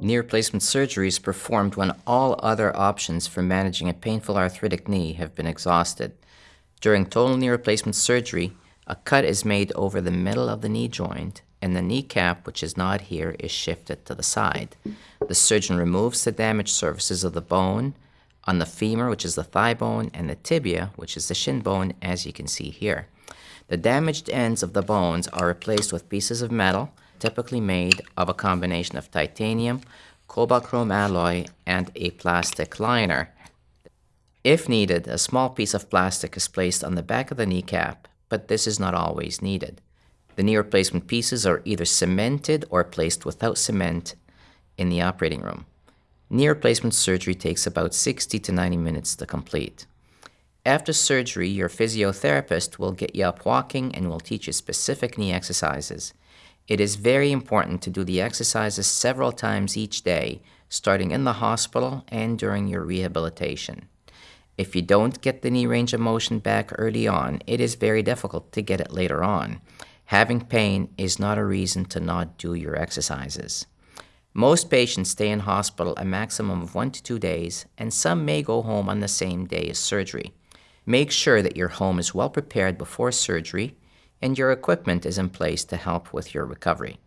Knee replacement surgery is performed when all other options for managing a painful arthritic knee have been exhausted. During total knee replacement surgery, a cut is made over the middle of the knee joint and the kneecap, which is not here, is shifted to the side. The surgeon removes the damaged surfaces of the bone on the femur, which is the thigh bone, and the tibia, which is the shin bone, as you can see here. The damaged ends of the bones are replaced with pieces of metal, typically made of a combination of titanium, cobalt chrome alloy, and a plastic liner. If needed, a small piece of plastic is placed on the back of the kneecap, but this is not always needed. The knee replacement pieces are either cemented or placed without cement in the operating room. Knee replacement surgery takes about 60 to 90 minutes to complete. After surgery, your physiotherapist will get you up walking and will teach you specific knee exercises. It is very important to do the exercises several times each day, starting in the hospital and during your rehabilitation. If you don't get the knee range of motion back early on, it is very difficult to get it later on. Having pain is not a reason to not do your exercises. Most patients stay in hospital a maximum of one to two days, and some may go home on the same day as surgery. Make sure that your home is well prepared before surgery and your equipment is in place to help with your recovery.